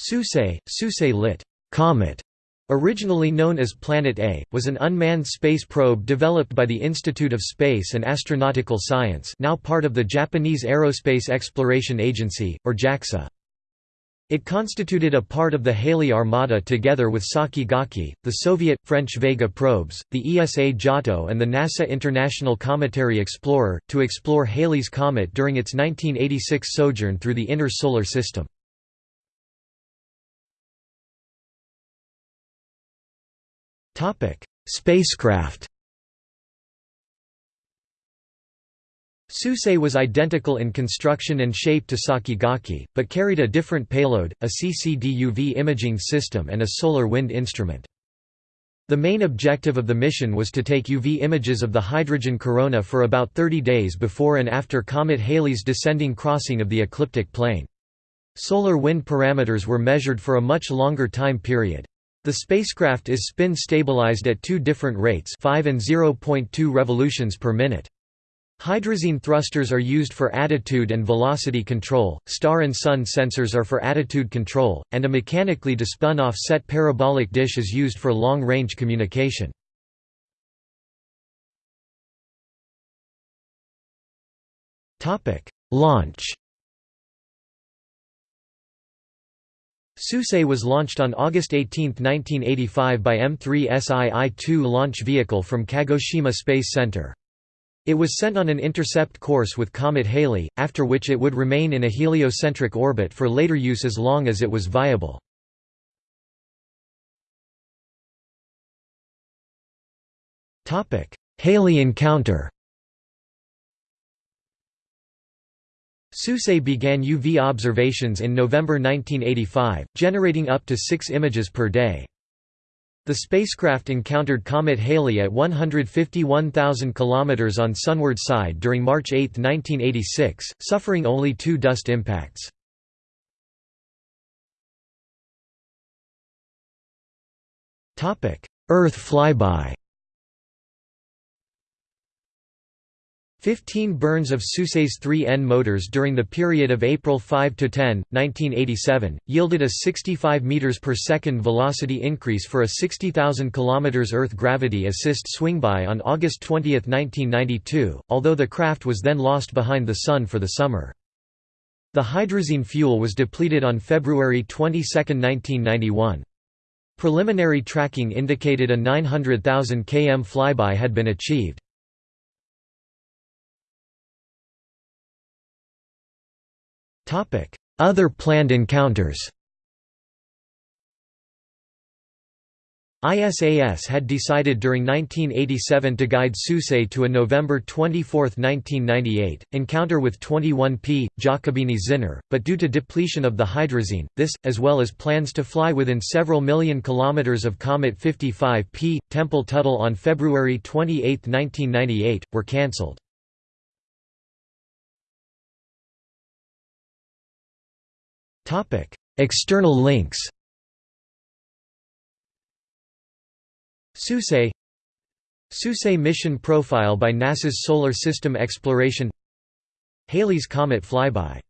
Suisei, Suisei lit. Comet, originally known as Planet A, was an unmanned space probe developed by the Institute of Space and Astronautical Science now part of the Japanese Aerospace Exploration Agency, or JAXA. It constituted a part of the Halley Armada together with Sakigake, the Soviet, French Vega probes, the ESA Giotto and the NASA International Cometary Explorer, to explore Halley's Comet during its 1986 sojourn through the inner solar system. Spacecraft Suisei was identical in construction and shape to Sakigake, but carried a different payload, a CCD-UV imaging system and a solar wind instrument. The main objective of the mission was to take UV images of the hydrogen corona for about 30 days before and after comet Halley's descending crossing of the ecliptic plane. Solar wind parameters were measured for a much longer time period. The spacecraft is spin stabilized at two different rates 5 and 0.2 revolutions per minute. Hydrazine thrusters are used for attitude and velocity control, star and sun sensors are for attitude control, and a mechanically despun offset parabolic dish is used for long-range communication. Launch Suisei was launched on August 18, 1985 by M3SII-2 launch vehicle from Kagoshima Space Center. It was sent on an intercept course with Comet Halley, after which it would remain in a heliocentric orbit for later use as long as it was viable. Halley encounter Suisei began UV observations in November 1985, generating up to six images per day. The spacecraft encountered Comet Halley at 151,000 km on sunward side during March 8, 1986, suffering only two dust impacts. Earth flyby 15 burns of Suisei's 3N motors during the period of April 5 to 10, 1987, yielded a 65 meters per second velocity increase for a 60,000 km Earth gravity assist swingby on August 20, 1992, although the craft was then lost behind the Sun for the summer. The hydrazine fuel was depleted on February 22, 1991. Preliminary tracking indicated a 900,000 km flyby had been achieved. Other planned encounters ISAS had decided during 1987 to guide Suisei to a November 24, 1998, encounter with 21P, Giacobini-Zinner, but due to depletion of the hydrazine, this, as well as plans to fly within several million kilometers of Comet 55P, Tempel-Tuttle on February 28, 1998, were cancelled. External links Suisei Suisei mission profile by NASA's Solar System Exploration Halley's Comet flyby